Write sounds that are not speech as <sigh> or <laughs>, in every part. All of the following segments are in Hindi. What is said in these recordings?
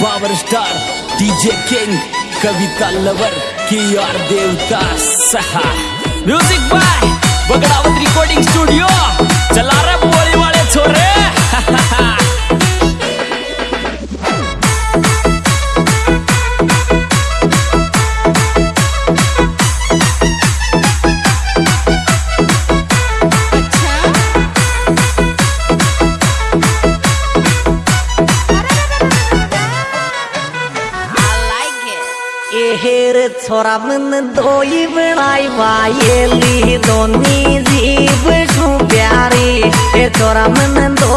Power star DJ king Kavita lover की और देवता सहा music by Bagdawat recording studio चला रहे बोली वाले छोरे। <laughs> छोरा मन प्यारी।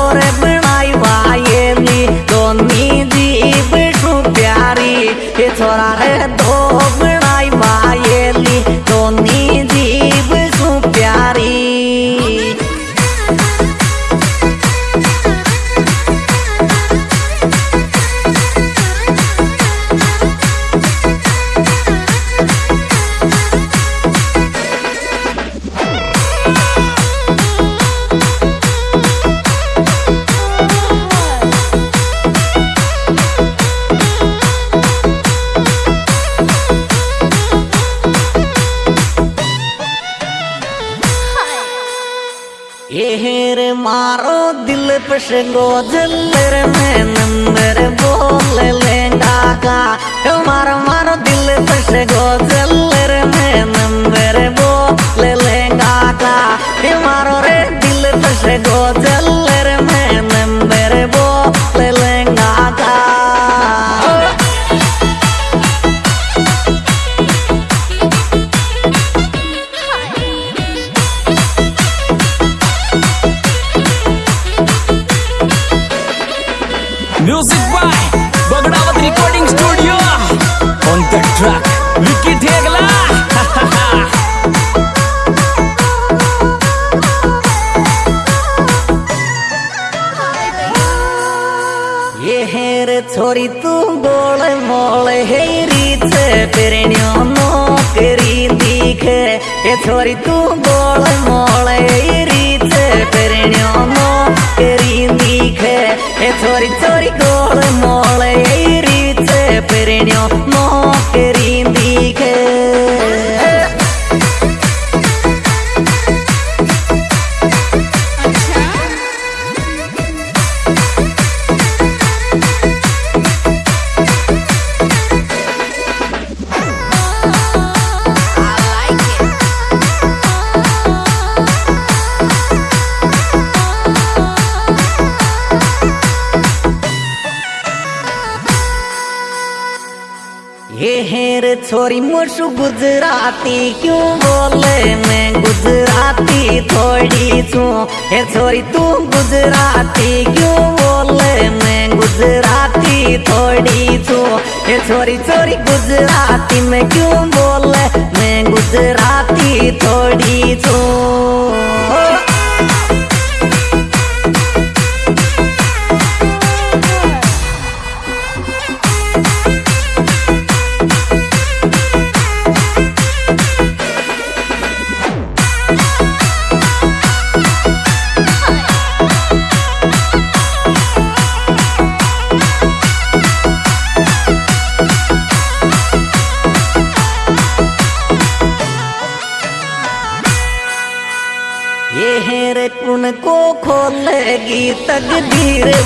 दिल पश गोजलर में नंबर बोल लेंगा का मारो मारो दिल पश गोजलर में नंबर बोल छोरी तू गोल मोल, हे रीत पेरणियो नौकरी दिखे ये छोरी तू गोल मोल रीत पेरणियो नौकरी दिखे ये छोरी छोरी गोल मोल रीत पेरणियो छोरी मुशु गुजराती क्यों बोले? मैं गुजराती थोड़ी छू। हे छोरी तू गुजराती क्यों बोले? मैं गुजराती थोड़ी छू। हे छोरी छोरी गुजराती में क्यों बोले? मैं गुजराती थोड़ी छू।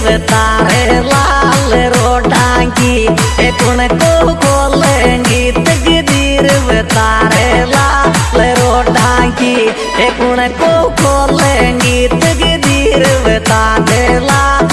तकदीर बतारे लाल रोटांगी की ये कुण को खोलेगी तकदीर तारे लाल रोटांगी की खोलेगी तकदीर बता लाल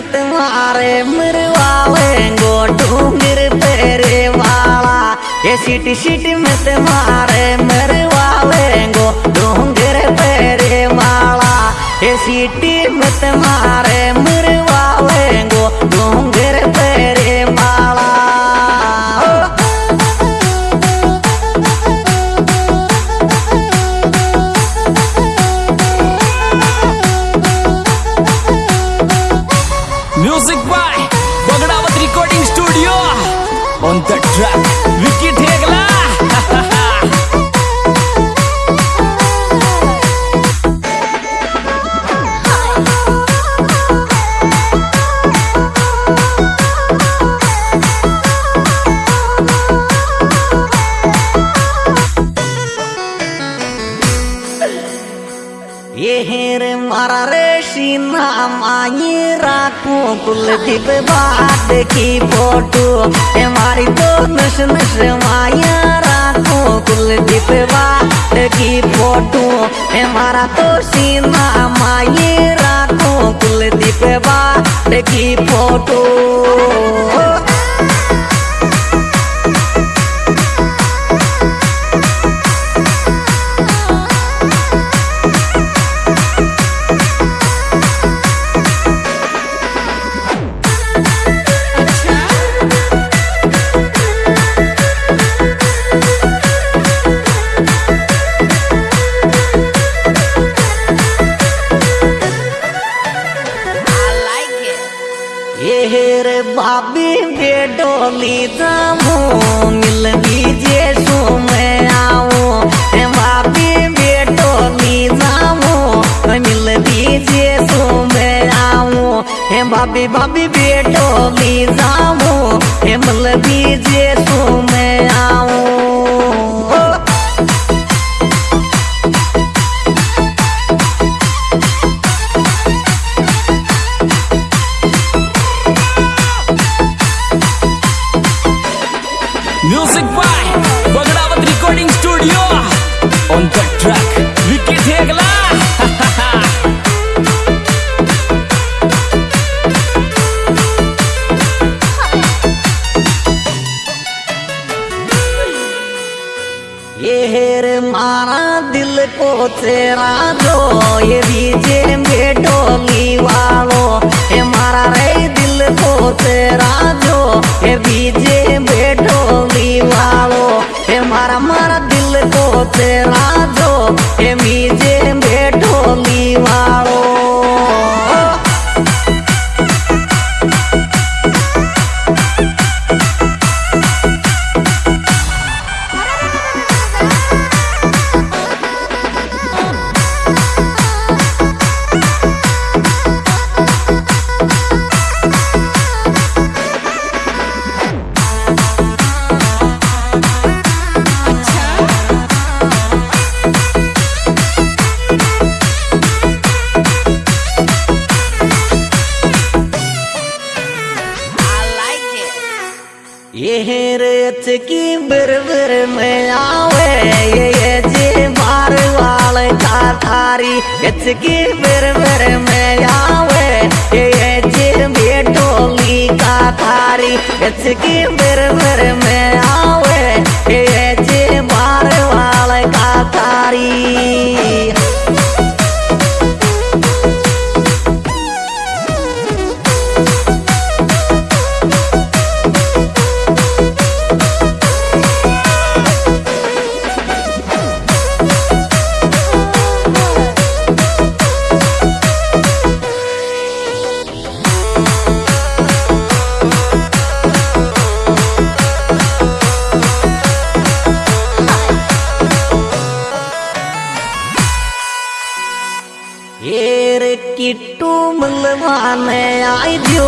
सीटी मत मारे मरवावे गो डूंगर पेरे वाला ये सीटी सिटी में तुम्हारे मरवावे गो डूंगर पेरे वाला ये सिटी में तुम्हारे कुलदीप बाट की फ़ोटो। हमारी मारी तो नस नस माया राखो। कुलदीप बाट की फ़ोटो। हमारा तो सीना माये राखो। कुलदीप बाट की फ़ोटो। हे भाभी बेटो बेडोली जामो। हे मिल ये हेर मारा दिल को तेरा दो, ये दीजे बेडोली वालो, ये मारा रे दिल को तेरा दो, ये दीजे बेडोली वालो, ये मारा मारा दिल को तेरा दो, ये दीजे बेडोली वालो। थारी यच की बिरबिर में आवे। ये जे बेटोली का थारी में आवे। येर किट्टू मलवाने आई जो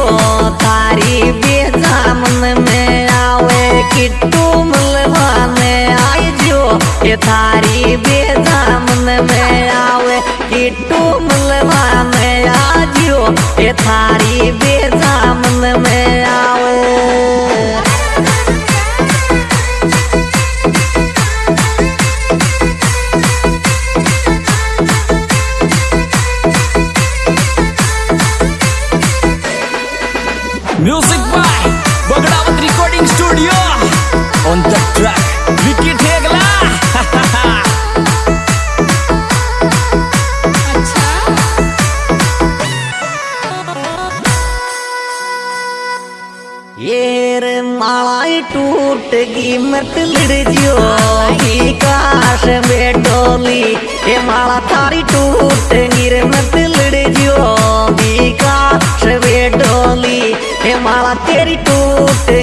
तारी बेजामन में आवे। किट्टू मलवाने आई जो ये तारी बेजामन में आवे। किट्टू मलवाने आजियो ये थारी बेजामन में आवे। टूटगी मत लड़जियो विकास बेटोली ये माला थारी टूट गिर मत लड़जियो विकास बेटोली ये माला तेरी टूटगी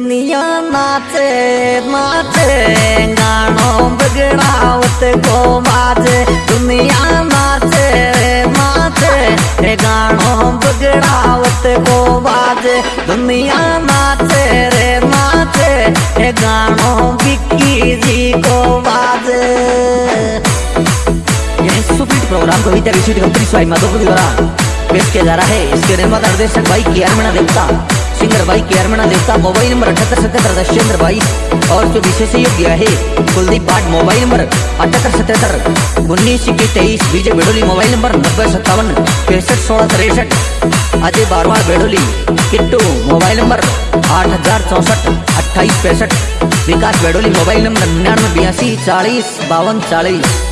दुनिया नाचे नाचे, गानो बगड़ावत को बाजे दुनिया नाचे नाचे गानो बगड़ावत को बाजे दुनिया नाचे, रे नाचे गानो बिक्की जी को बाजे यह सुपीट प्रोग्राम कविता विशुद्ध कंपनी स्वाई माधोपुर द्वारा पेश किया जा रहा है, इसके निर्माता निर्देशक भाई के अरमणा देवता। सिंगर भाई के अरमणा देवता, मोबाइल नंबर अठहत्तर, सतहत्तर दशेंद्र बाईस। और जो विशेष सहयोग दिया है, कुलदीप पाठ मोबाइल नंबर अठहत्तर, सतहत्तर। उन्नीस, इक्कीस तेईस विजय बेडोली, मोबाइल नंबर नब्बे, सत्तावन, पैंसठ, सोलह, तिरसठ। अजय बारवा बेडोली, किट्टू, मोबाइल नंबर आठ हज़ार चौसठ, अट्ठाईस, पैंसठ। विकास बेडोली, मोबाइल नंबर निन्यानवे, बयासी, चालीस, बावन, चालीस।